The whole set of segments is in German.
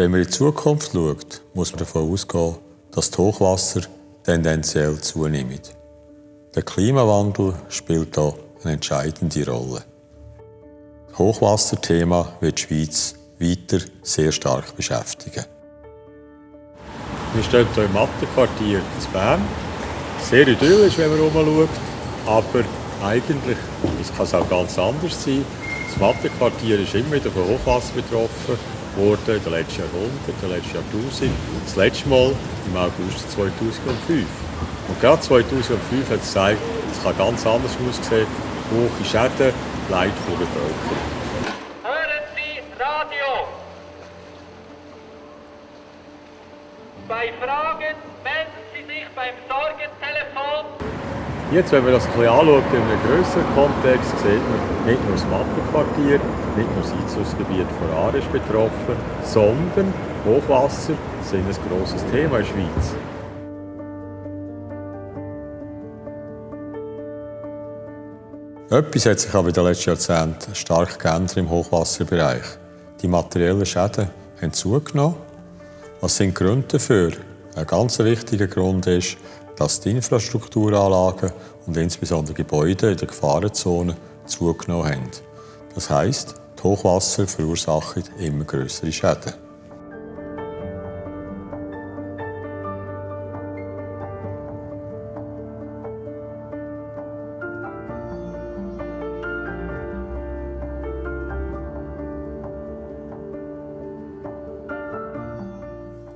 Wenn man in die Zukunft schaut, muss man davon ausgehen, dass das Hochwasser tendenziell zunimmt. Der Klimawandel spielt hier eine entscheidende Rolle. Das Hochwasserthema wird die Schweiz weiter sehr stark beschäftigen. Wir stehen hier im Mattenquartier in Bern. Sehr idyllisch, wenn man herumschaut, aber eigentlich kann es auch ganz anders sein. Das Mattenquartier ist immer wieder von Hochwasser betroffen worden in den letzten Jahrhunderten, in den letzten Jahrtausenden. Das letzte Mal im August 2005. Und gerade 2005 hat es gezeigt, es kann ganz anders aussehen. Hohe Schäden, Leid von der Bevölkerung. Hören Sie Radio! Bei Fragen melden Sie sich beim Sorgentelefon. Jetzt, wenn man das ein anschaut, in einem grösseren Kontext, sieht man nicht nur das Mattenquartier, nicht nur das Einzugsgebiet von Aare betroffen, sondern Hochwasser sind ein grosses Thema in der Schweiz. Etwas hat sich aber in den letzten Jahrzehnten stark geändert im Hochwasserbereich. Die materiellen Schäden haben zugenommen. Was sind die Gründe dafür? Ein ganz wichtiger Grund ist, dass die Infrastrukturanlagen und insbesondere Gebäude in der Gefahrenzone zugenommen haben. Das heisst, die Hochwasser verursachen immer größere Schäden.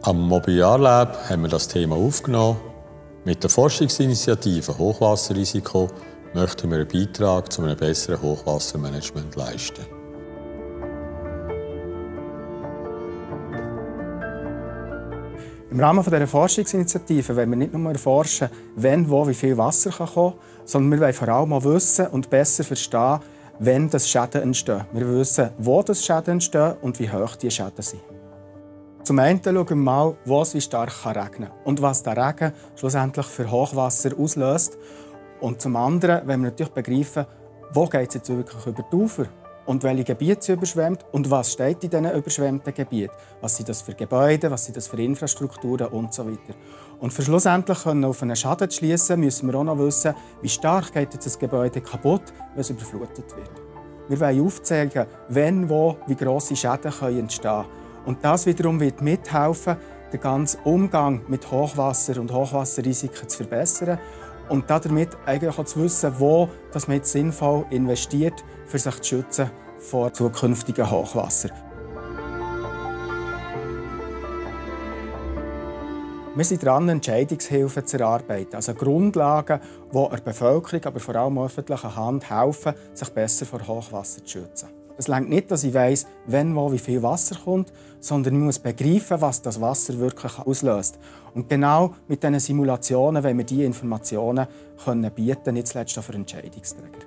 Am Mobiliar Lab haben wir das Thema aufgenommen. Mit der Forschungsinitiative Hochwasserrisiko möchten wir einen Beitrag zu einem besseren Hochwassermanagement leisten. Im Rahmen dieser Forschungsinitiative wollen wir nicht nur erforschen, wenn, wo, wie viel Wasser kommen kann, sondern wir wollen vor allem auch wissen und besser verstehen, wenn das Schäden entstehen. Wir wissen, wo das Schäden entstehen und wie hoch die Schäden sind. Zum einen schauen wir mal, wo es wie stark regnen kann und was der Regen schlussendlich für Hochwasser auslöst. Und zum anderen wenn wir natürlich begreifen, wo geht es jetzt wirklich über die Ufer und welche Gebiete sind überschwemmt und was steht in diesen überschwemmten Gebieten. Was sind das für Gebäude, was sind das für Infrastrukturen und so weiter. Und für schlussendlich auf einen Schaden zu schließen, müssen wir auch noch wissen, wie stark geht jetzt das Gebäude kaputt, wenn es überflutet wird. Wir wollen aufzeigen, wenn, wo, wie grosse Schäden entstehen können. Und das wiederum wird mithelfen, den ganzen Umgang mit Hochwasser und Hochwasserrisiken zu verbessern und damit eigentlich auch zu wissen, wo man jetzt sinnvoll investiert, für sich zu schützen vor zukünftigen Hochwasser. Wir sind dran, Entscheidungshilfen zu erarbeiten, also Grundlagen, die der Bevölkerung, aber vor allem öffentlicher Hand helfen, sich besser vor Hochwasser zu schützen. Es reicht nicht, dass ich weiss, wenn, wo, wie viel Wasser kommt, sondern ich muss begreifen, was das Wasser wirklich auslöst. Und genau mit diesen Simulationen wollen wir diese Informationen können bieten, nicht zuletzt auch für Entscheidungsträger.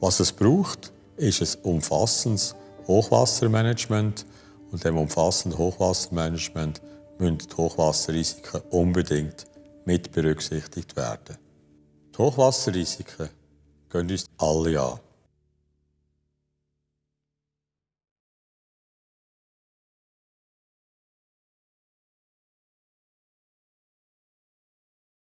Was es braucht, ist ein umfassendes Hochwassermanagement. Und dem umfassenden Hochwassermanagement müssen die Hochwasserrisiken unbedingt mit berücksichtigt werden. Die Hochwasserrisiken gehen uns alle an.